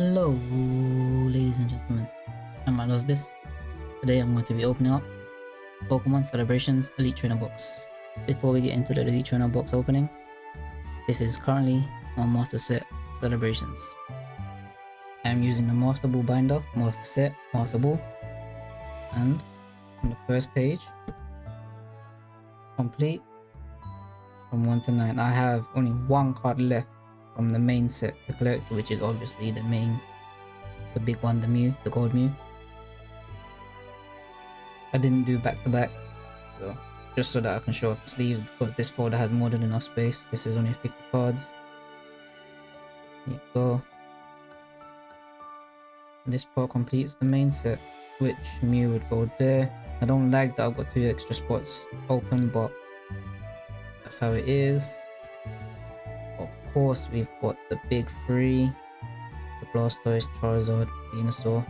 Hello, ladies and gentlemen. I'm Does This. Today I'm going to be opening up Pokemon Celebrations Elite Trainer box. Before we get into the Elite Trainer box opening, this is currently on Master Set Celebrations. I'm using the Master Ball binder, Master Set, Master Ball, and on the first page, complete from 1 to 9. I have only one card left from the main set to collect, which is obviously the main, the big one, the Mew, the Gold Mew. I didn't do back to back, so just so that I can show off the sleeves because this folder has more than enough space. This is only 50 cards. There you go. This part completes the main set, which Mew would go there. I don't like that I've got two extra spots open, but that's how it is course, we've got the big three. The Blastoise, Charizard, Venusaur.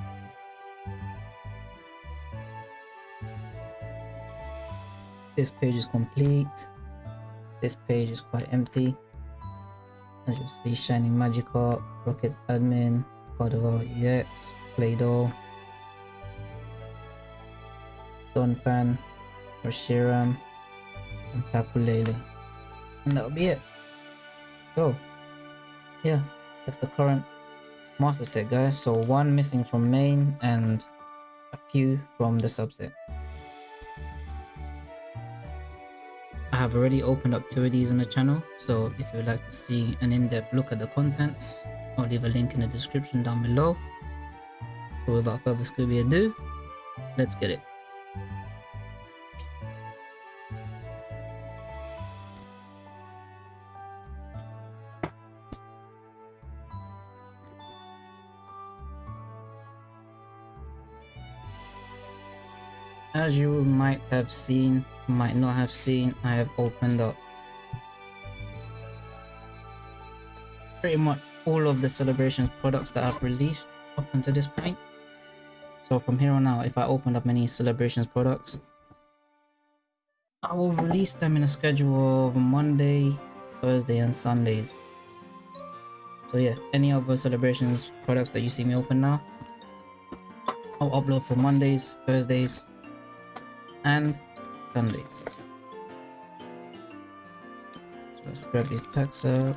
This page is complete. This page is quite empty. As you see, Shining Magikarp, Rocket Admin, Gardevoir EX, Play-Doh, Donphan, Reshiram, and Tapu Lele. And that'll be it. So, yeah, that's the current master set, guys. So one missing from main and a few from the subset. I have already opened up two of these on the channel, so if you'd like to see an in-depth look at the contents, I'll leave a link in the description down below. So without further Scooby ado, let's get it. As you might have seen, might not have seen, I have opened up pretty much all of the celebrations products that I've released up until this point. So from here on out, if I open up any celebrations products, I will release them in a schedule of Monday, Thursday, and Sundays. So yeah, any other celebrations products that you see me open now, I'll upload for Mondays, Thursdays, and Sundays. So let's grab the text up.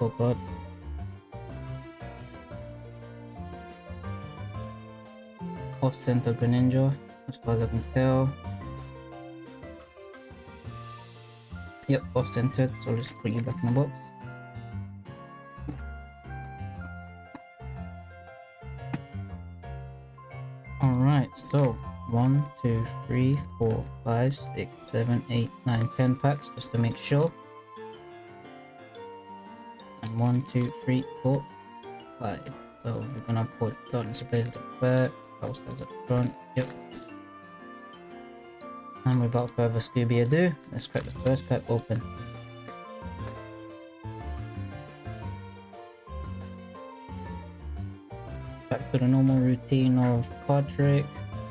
Oh god. Off center Greninja, as far as I can tell. Yep, off centered, so let's put you back in the box. Alright, so one, two, three, four, five, six, seven, eight, nine, ten packs just to make sure. And one, two, three, four, five. So we're gonna put Darkness Ablaze at the back, stars at the front. Yep. And without further Scooby ado, let's crack the first pack open. Back to the normal routine of card trick,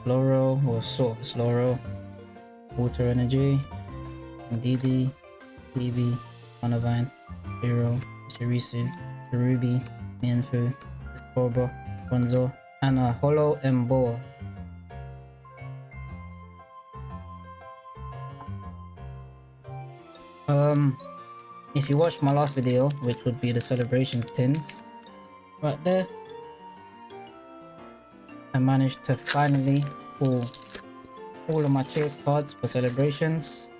slow roll, or sort of slow roll, water energy, Didi, Phoebe, Manavine, Hero, Shirisu, Ruby, Mienfoo, Cobra, Gonzo, and a Holo Emboar. Um, if you watched my last video, which would be the celebrations tins, right there, I managed to finally pull all of my chase cards for celebrations.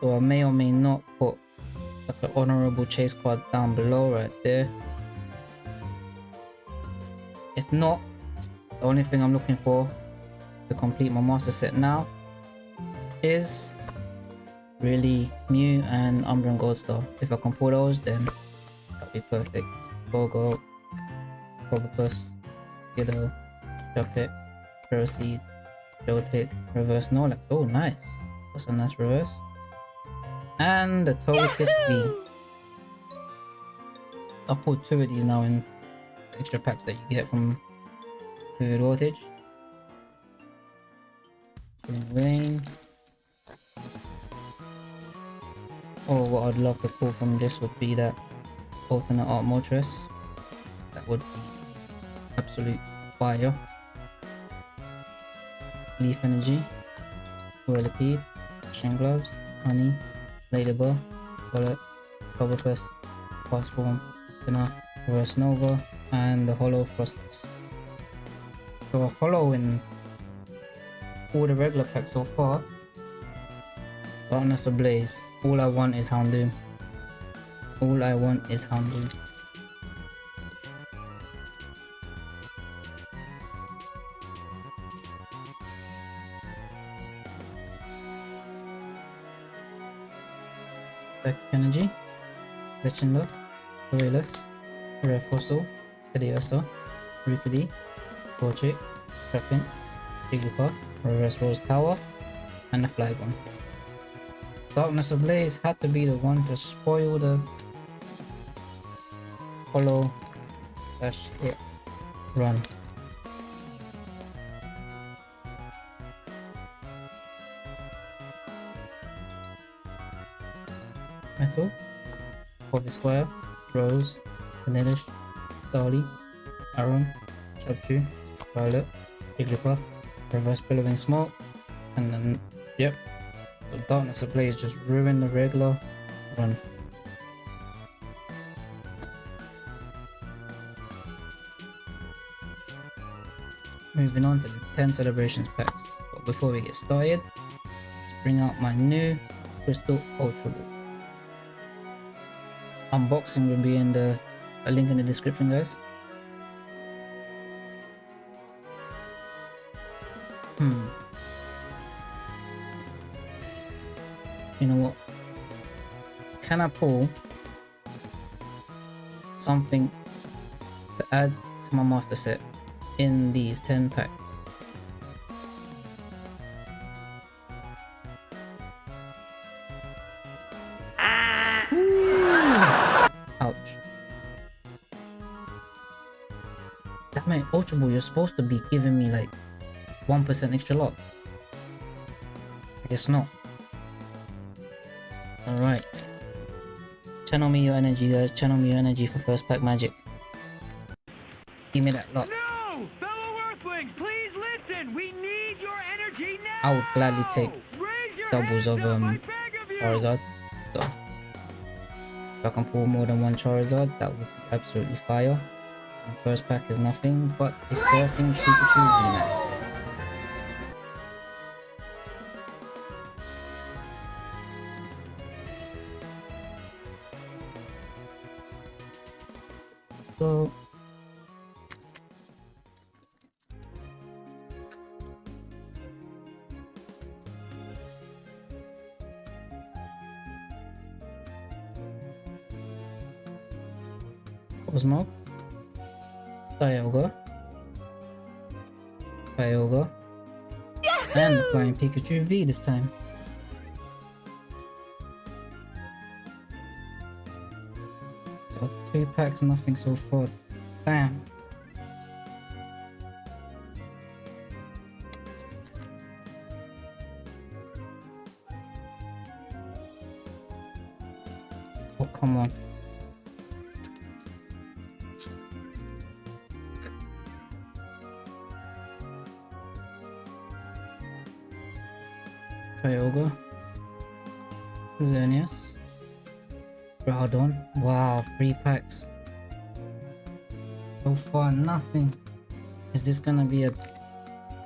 So I may or may not put like an honorable chase card down below right there. If not, the only thing I'm looking for to complete my master set now is really Mew and Umbreon Goldstar. If I can pull those, then that'll be perfect. Gogo, Clobbopus, Skiddo, Shuppet, Proceed, Joltik, Reverse Snorlax. Oh, nice. That's a nice reverse. And the Togekiss V. I'll put two of these now in extra packs that you get from Vivid Voltage. Rain. Or what I'd love to pull from this would be that alternate art Moltres. That would be absolute fire. Leaf Energy, Whirlipede, Shin Gloves, Honey, Ladybug, Bullet, Clobbopus, Fast Form, Spinner, Reverse Nova, and the Hollow Froslass. So Hollow in all the regular packs so far. Darkness Ablaze. All I want is Houndoom. All I want is Houndoom. Back Energy, Aurelus, Rare Fossil, Teddiursa, Rookidee, Torchic, Trapint, Jigglypuff, Reverse Rose Tower, and the Flygon. Darkness Ablaze had to be the one to spoil the hollow slash it. Run. Metal, Bobby Square, Rose, Vanillish, Starly, Aron, Chubchu, Violet, Jigglypuff, Reverse Billowing Smoke, and then, yep, the Darkness Ablaze just ruined the regular run. Moving on to the 10 celebrations packs. But before we get started, let's bring out my new Crystal Ultra Ball. Unboxing will be in the a link in the description guys. Hmm. You know what? Can I pull something to add to my master set in these 10 packs? Ultra Ball, you're supposed to be giving me like 1% extra luck. I guess not. Alright. Channel me your energy, guys. Channel me your energy for first pack magic. Give me that luck. No! Fellow Earthlings, please listen! We need your energy now! I would gladly take doubles of, um, I beg of! Charizard. So, if I can pull more than one Charizard, that would be absolutely fire. First pack is nothing but a Surfing Pikachu VMAX. So, Cosmog, Dialga, Kyogre, and the Flying Pikachu V this time. So two packs, nothing so far. Damn. Kyogre, Xerneas, Groudon. Wow, three packs. So far, nothing. Is this gonna be a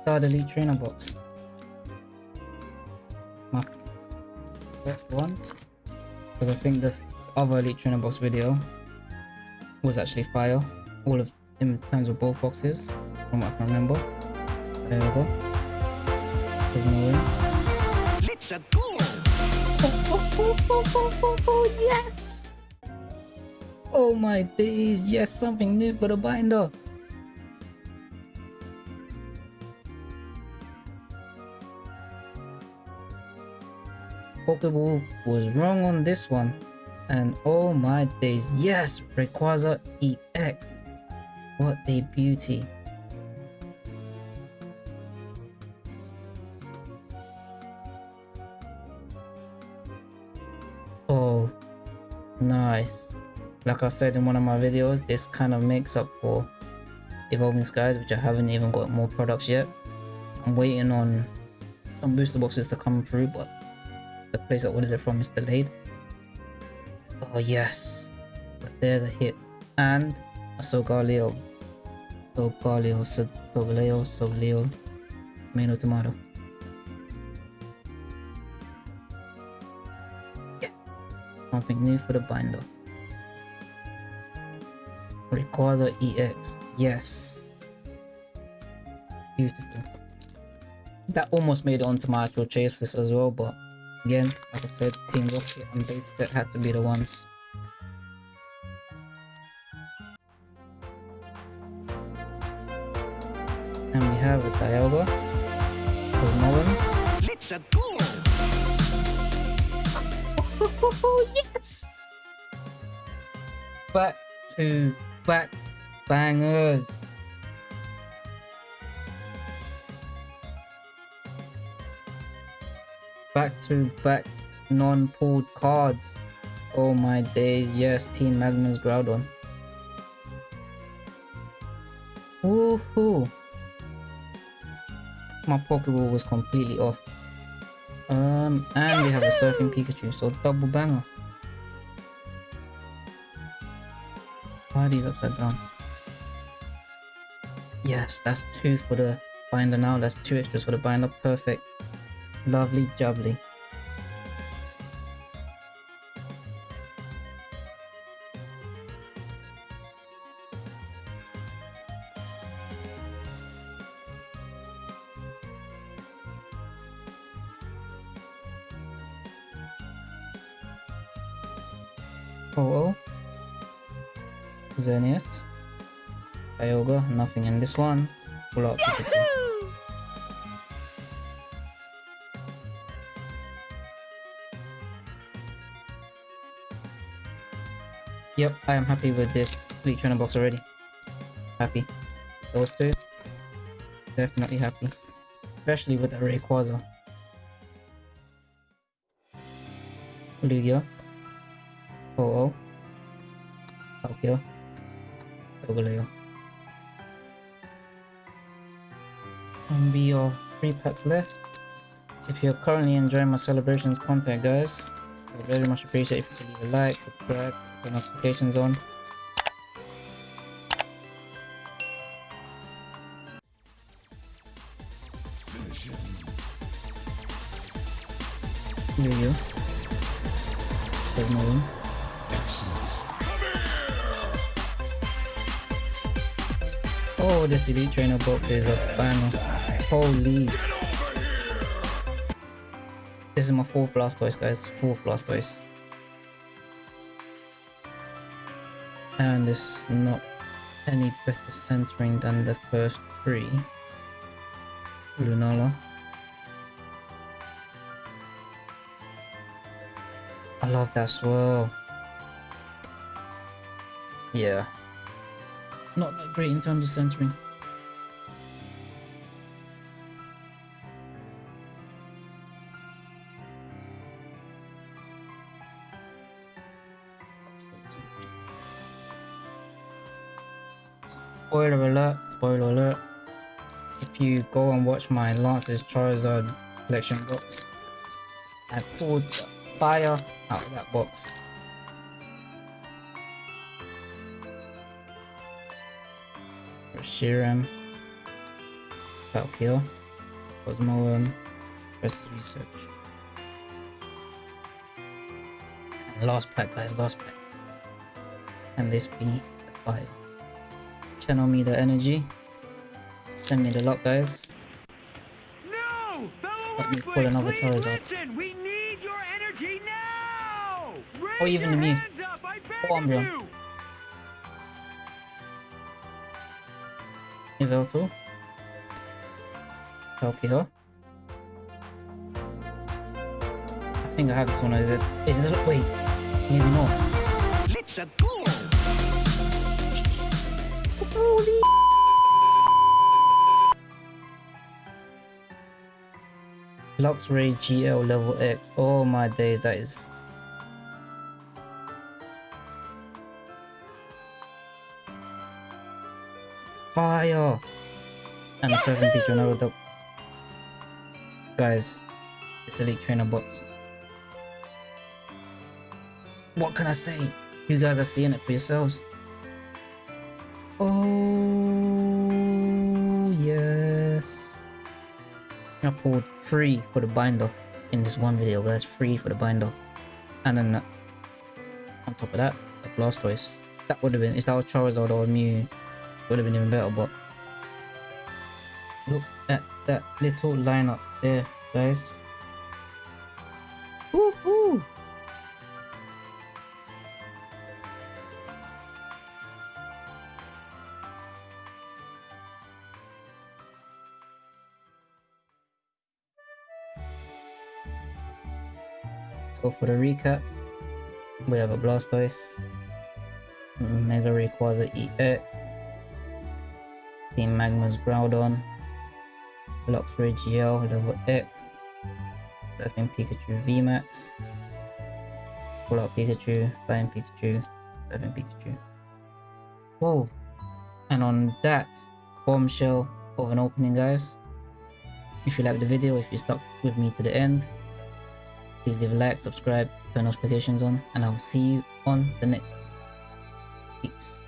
third elite trainer box? My first one, because I think the other elite trainer box video was actually fire. All of in terms of both boxes, from what I can remember. There we There's more in. Let's go! yes! Oh my days, yes, something new for the binder. Pokeball was wrong on this one. And oh my days, yes, Rayquaza EX. What a beauty. Nice. Like I said in one of my videos, this kind of makes up for Evolving Skies, which I haven't even got more products yet. I'm waiting on some booster boxes to come through, but the place I ordered it from is delayed. Oh yes, but there's a hit. And a Solgaleo. Solgaleo, Solgaleo, Solgaleo, tomato, tomato. Something new for the binder. Rayquaza EX, yes. Beautiful. That almost made it onto my actual chase list as well, but again, like I said, Team Rocket and Base Set had to be the ones. And we have a Dialga. Let's go! Yes! Back to back bangers. Back to back non-pulled cards. Oh my days, yes, Team Magma's Groudon. Woohoo! My Pokeball was completely off. Um, and we have a Surfing Pikachu, so double banger. Why are these upside down? Yes, that's two for the binder now. That's two extras for the binder. Perfect. Lovely jubbly. Oh. Xerneas. Kyogre, nothing in this one. Pull out Pikachu. Yep, I am happy with this Elite Trainer box already. Happy. Those two. Definitely happy. Especially with the Rayquaza. Lugia. Palkia. Solgaleo. And be your three packs left. If you're currently enjoying my celebrations content, guys, I very much appreciate if you leave a like, subscribe, turn notifications on. Oh, this Elite Trainer box is a banger. Holy. This is my fourth Blastoise, guys. Fourth Blastoise. And it's not any better centering than the first three. Lunala. I love that swirl. Yeah. Not that great in terms of centering. Spoiler alert, spoiler alert. If you go and watch my Lance's Charizard collection box, I pulled fire out of that box. Shiram, Valkyr, Cosmoem, Rest Research. And last pack, guys, last pack. Can this be a fire? Channel me the energy. Send me the luck, guys. No! Let me pull another Charizard. We need your energy now! Oh, Raise Or even your me. hands up, I beg oh, Or Umbreon. Yveltal. Valkyr. I think I have this one. Is it? Is it? Wait, maybe not. Let's go! Holy. Luxray GL level X. Oh my days, that is. Fire! And a surfing Pikachu, another. Guys, it's Elite Trainer box. What can I say? You guys are seeing it for yourselves. Oh, yes. I pulled free for the binder in this one video, guys. Free for the binder. And then uh, on top of that, the Blastoise. That would have been, if that was Charizard or Mew, would have been even better, but look at that little lineup there, guys. Woohoo! So for the recap, we have a Blastoise, Mega Rayquaza EX, Team Magma's Groudon, Luxray GL level X, Surfing Pikachu VMAX, Pull out Pikachu, Flying Pikachu, Surfing Pikachu. Whoa! And on that bombshell of an opening, guys, if you liked the video, if you stuck with me to the end, please leave a like, subscribe, turn notifications on, and I will see you on the next. Peace.